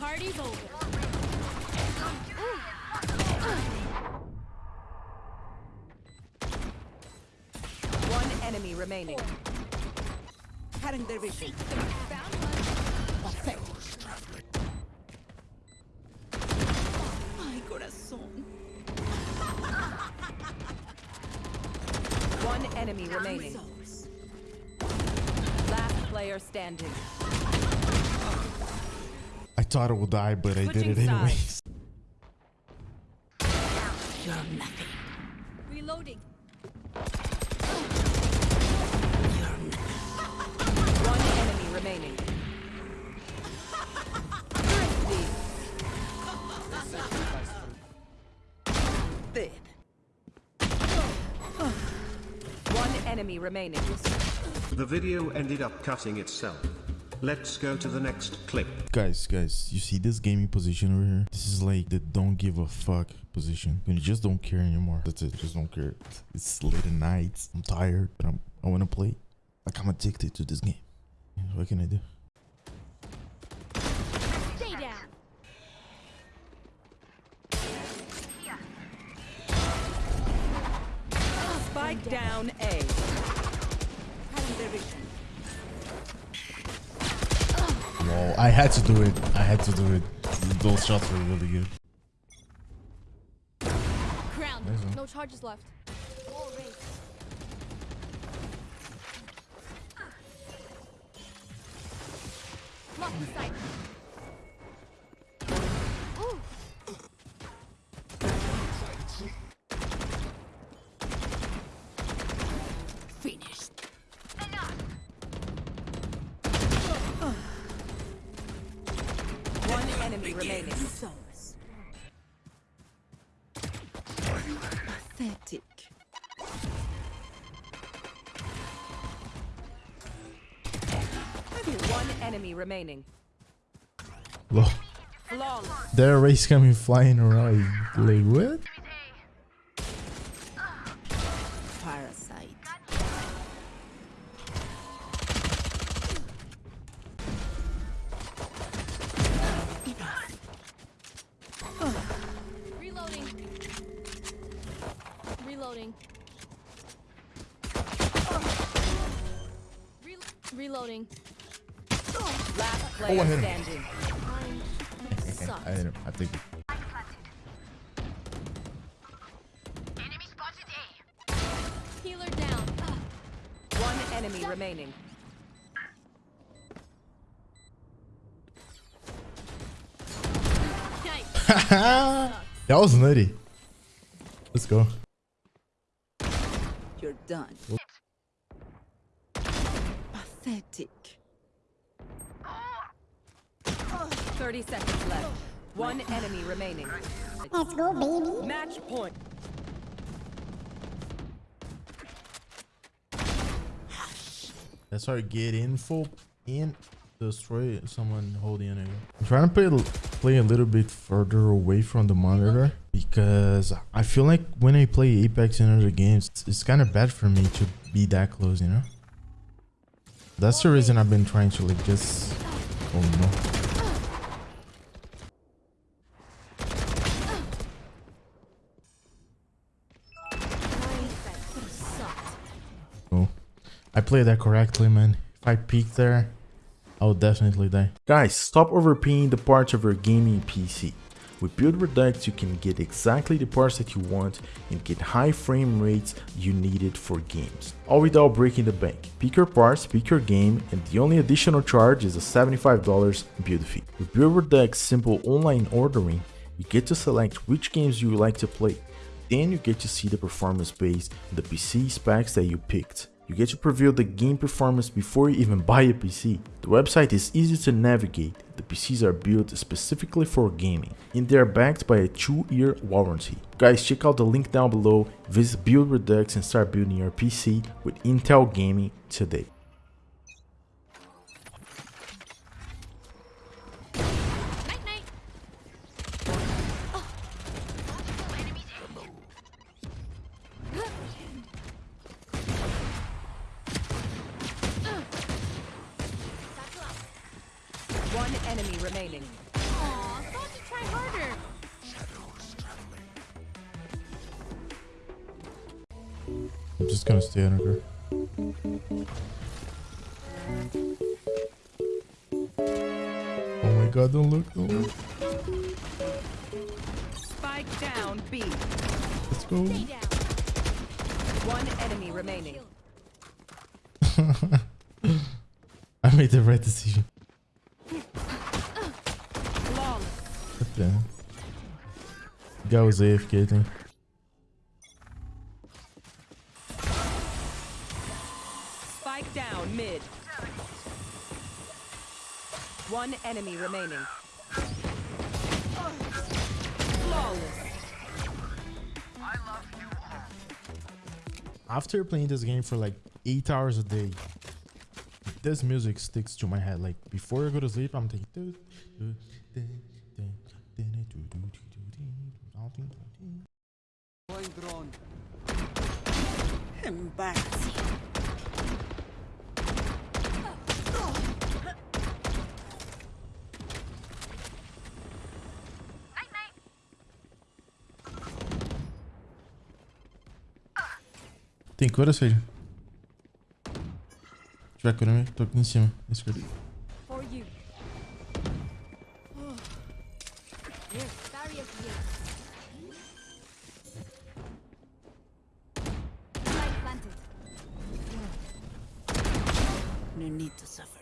Party's over. One enemy remaining. Cutting their vision. Ay, corazón. One enemy remaining. Last player standing. I thought I would die, but I did it anyways. You're nothing. Reloading. Enemy remaining. The video ended up cutting itself. Let's go to the next clip. Guys, guys, you see this gaming position over here? This is like the don't give a fuck position. When you just don't care anymore. That's it. Just don't care. It's late at night. I'm tired, but I'm, I want to play. Like I'm addicted to this game. What can I do? Spike down A. Cutting their vision. Whoa, I had to do it. I had to do it. Those shots were really good. Crown. Nice. No charges left. Lock in sight. Finished. One enemy remaining. Pathetic. One enemy remaining. Whoa. Flawless. There are rays coming flying around. Like, what? Reloading. Last Oh, I player hit him. standing. Mine sucks. I, didn't- I think. Healer down. One enemy remaining. That was nutty. Let's go. You're done. Pathetic. 30 seconds left. One enemy remaining. Let's go, baby. Match point. That's our get info in destroy someone holding it. I'm trying to play, play a little bit further away from the monitor because I feel like when I play Apex in other games, it's, it's kind of bad for me to be that close, you know? That's the reason I've been trying to like just... Oh no. Oh. I played that correctly, man. If I peek there, I would definitely die. Guys, stop overpaying the parts of your gaming PC. With Build Redux, you can get exactly the parts that you want and get high frame rates you needed for games, all without breaking the bank. Pick your parts, pick your game, and the only additional charge is a $75 build fee. With Build simple online ordering, you get to select which games you would like to play. Then you get to see the performance based the PC specs that you picked. You get to preview the game performance before you even buy a PC. The website is easy to navigate, the PCs are built specifically for gaming, and they are backed by a 2-year warranty. Guys, check out the link down below, visit Build Redux and start building your PC with Intel Gaming today. Enemy remaining. Aw, thought to try harder. I'm just gonna stay under. Oh my god, don't look, don't look. Spike down B. Let's go. Stay down. One enemy remaining. I made the right decision. The? Guy was Spike down mid. One enemy remaining. Flawless. After playing this game for like 8 hours a day, this music sticks to my head. Like before I go to sleep, I'm thinking. Embarrassing. Tem cura? Se tiver cura, tô aqui em cima. Esquerda. No need to suffer.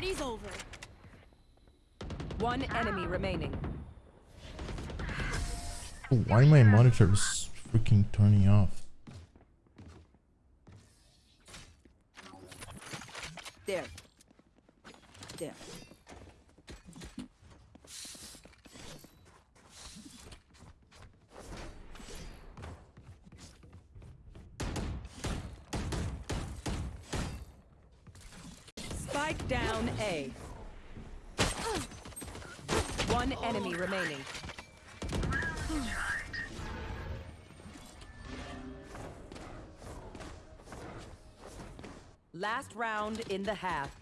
Party's over. One enemy remaining. Oh, why my monitor is freaking turning off? There. There. Spike down A. One enemy remaining. Last round in the half.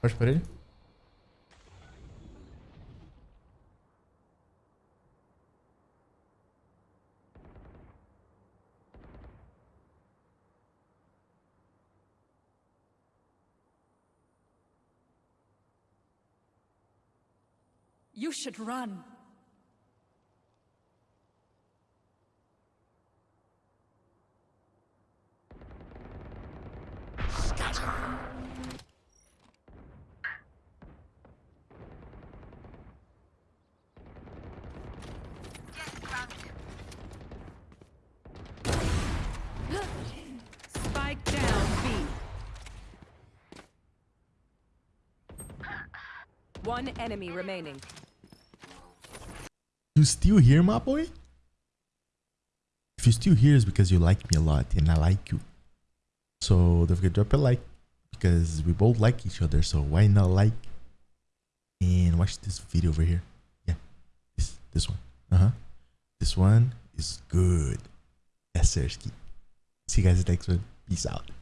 Pode por ele? You should run. Spike down B. One enemy remaining. You still here, my boy? If you still here, it's because you like me a lot and I like you. So don't forget to drop a like because we both like each other. So why not like and watch this video over here? Yeah, this this one. Uh huh. This one is good. Yes, Sersky. See you guys next one. Peace out.